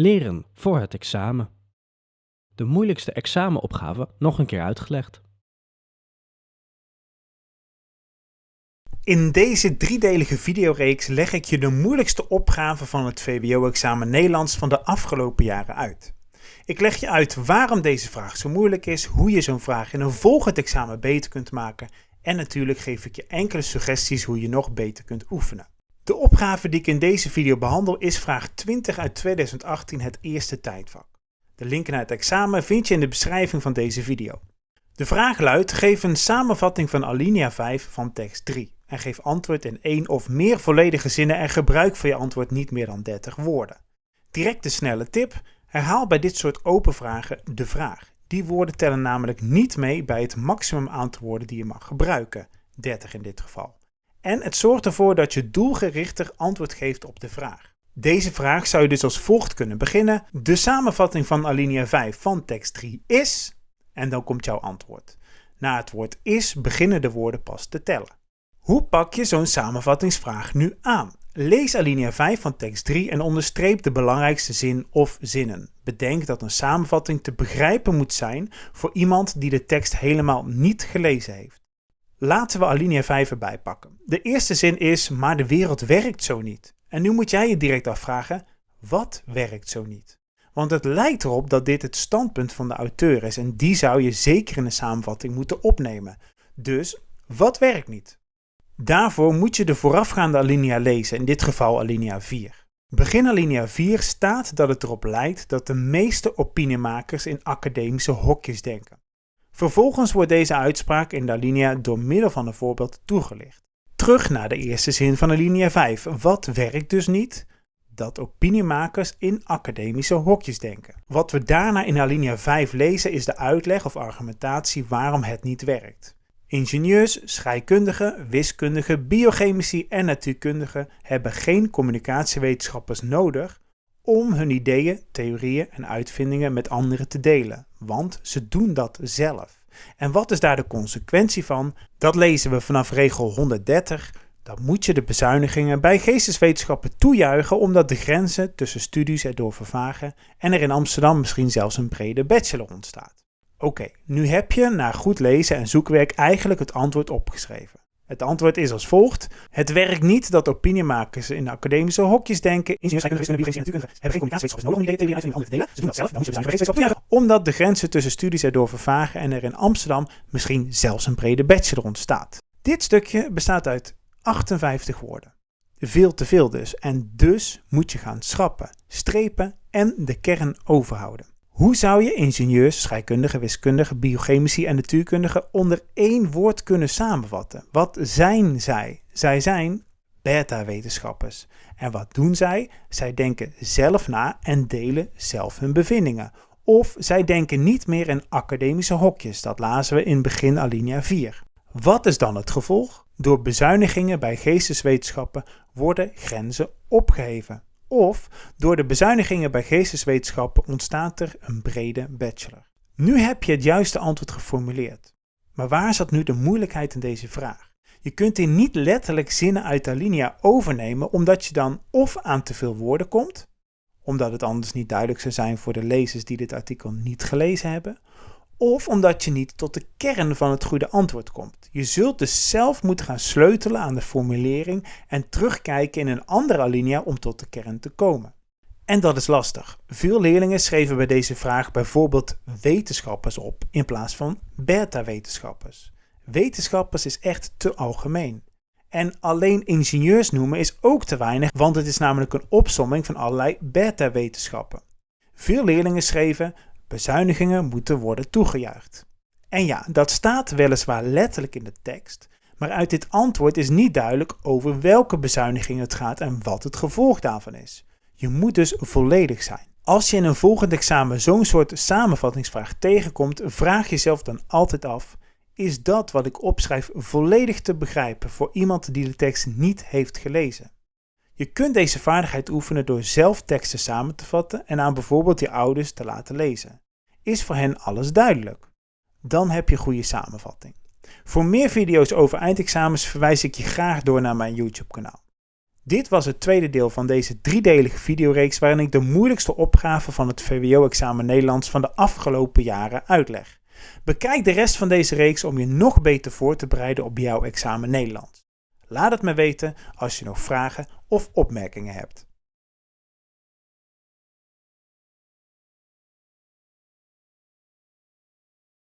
Leren voor het examen. De moeilijkste examenopgave nog een keer uitgelegd. In deze driedelige videoreeks leg ik je de moeilijkste opgave van het VWO-examen Nederlands van de afgelopen jaren uit. Ik leg je uit waarom deze vraag zo moeilijk is, hoe je zo'n vraag in een volgend examen beter kunt maken en natuurlijk geef ik je enkele suggesties hoe je nog beter kunt oefenen. De opgave die ik in deze video behandel is vraag 20 uit 2018, het eerste tijdvak. De link naar het examen vind je in de beschrijving van deze video. De vraag luidt, geef een samenvatting van alinea 5 van tekst 3 en geef antwoord in één of meer volledige zinnen en gebruik voor je antwoord niet meer dan 30 woorden. Direct de snelle tip, herhaal bij dit soort open vragen de vraag. Die woorden tellen namelijk niet mee bij het maximum aantal woorden die je mag gebruiken, 30 in dit geval. En het zorgt ervoor dat je doelgerichter antwoord geeft op de vraag. Deze vraag zou je dus als volgt kunnen beginnen. De samenvatting van alinea 5 van tekst 3 is... En dan komt jouw antwoord. Na het woord is beginnen de woorden pas te tellen. Hoe pak je zo'n samenvattingsvraag nu aan? Lees alinea 5 van tekst 3 en onderstreep de belangrijkste zin of zinnen. Bedenk dat een samenvatting te begrijpen moet zijn voor iemand die de tekst helemaal niet gelezen heeft. Laten we alinea 5 erbij pakken. De eerste zin is, maar de wereld werkt zo niet. En nu moet jij je direct afvragen, wat werkt zo niet? Want het lijkt erop dat dit het standpunt van de auteur is en die zou je zeker in de samenvatting moeten opnemen. Dus, wat werkt niet? Daarvoor moet je de voorafgaande alinea lezen, in dit geval alinea 4. Begin alinea 4 staat dat het erop lijkt dat de meeste opiniemakers in academische hokjes denken. Vervolgens wordt deze uitspraak in de alinea door middel van een voorbeeld toegelicht. Terug naar de eerste zin van alinea 5. Wat werkt dus niet? Dat opiniemakers in academische hokjes denken. Wat we daarna in alinea 5 lezen is de uitleg of argumentatie waarom het niet werkt. Ingenieurs, scheikundigen, wiskundigen, biochemici en natuurkundigen hebben geen communicatiewetenschappers nodig om hun ideeën, theorieën en uitvindingen met anderen te delen, want ze doen dat zelf. En wat is daar de consequentie van? Dat lezen we vanaf regel 130. Dan moet je de bezuinigingen bij geesteswetenschappen toejuichen omdat de grenzen tussen studies erdoor vervagen en er in Amsterdam misschien zelfs een brede bachelor ontstaat. Oké, nu heb je na goed lezen en zoekwerk eigenlijk het antwoord opgeschreven. Het antwoord is als volgt. Het werkt niet dat opiniemakers in academische hokjes denken. Ingenieurs, en hebben geen nodig om die te delen. Ze doen dat zelf, Omdat de grenzen tussen studies erdoor vervagen en er in Amsterdam misschien zelfs een brede bachelor ontstaat. Dit stukje bestaat uit 58 woorden. Veel te veel dus. En dus moet je gaan schrappen, strepen en de kern overhouden. Hoe zou je ingenieurs, scheikundigen, wiskundigen, biochemici en natuurkundigen onder één woord kunnen samenvatten? Wat zijn zij? Zij zijn beta-wetenschappers. En wat doen zij? Zij denken zelf na en delen zelf hun bevindingen. Of zij denken niet meer in academische hokjes, dat lazen we in begin alinea 4. Wat is dan het gevolg? Door bezuinigingen bij geesteswetenschappen worden grenzen opgeheven. Of door de bezuinigingen bij geesteswetenschappen ontstaat er een brede bachelor. Nu heb je het juiste antwoord geformuleerd. Maar waar zat nu de moeilijkheid in deze vraag? Je kunt hier niet letterlijk zinnen uit de alinea overnemen omdat je dan of aan te veel woorden komt, omdat het anders niet duidelijk zou zijn voor de lezers die dit artikel niet gelezen hebben, of omdat je niet tot de kern van het goede antwoord komt. Je zult dus zelf moeten gaan sleutelen aan de formulering en terugkijken in een andere alinea om tot de kern te komen. En dat is lastig. Veel leerlingen schreven bij deze vraag bijvoorbeeld wetenschappers op in plaats van beta-wetenschappers. Wetenschappers is echt te algemeen. En alleen ingenieurs noemen is ook te weinig, want het is namelijk een opsomming van allerlei beta-wetenschappen. Veel leerlingen schreven Bezuinigingen moeten worden toegejuicht. En ja, dat staat weliswaar letterlijk in de tekst, maar uit dit antwoord is niet duidelijk over welke bezuinigingen het gaat en wat het gevolg daarvan is. Je moet dus volledig zijn. Als je in een volgend examen zo'n soort samenvattingsvraag tegenkomt, vraag jezelf dan altijd af: is dat wat ik opschrijf volledig te begrijpen voor iemand die de tekst niet heeft gelezen? Je kunt deze vaardigheid oefenen door zelf teksten samen te vatten en aan bijvoorbeeld je ouders te laten lezen. Is voor hen alles duidelijk? Dan heb je goede samenvatting. Voor meer video's over eindexamens verwijs ik je graag door naar mijn YouTube kanaal. Dit was het tweede deel van deze driedelige videoreeks waarin ik de moeilijkste opgaven van het VWO-examen Nederlands van de afgelopen jaren uitleg. Bekijk de rest van deze reeks om je nog beter voor te bereiden op jouw examen Nederlands. Laat het me weten als je nog vragen of opmerkingen hebt.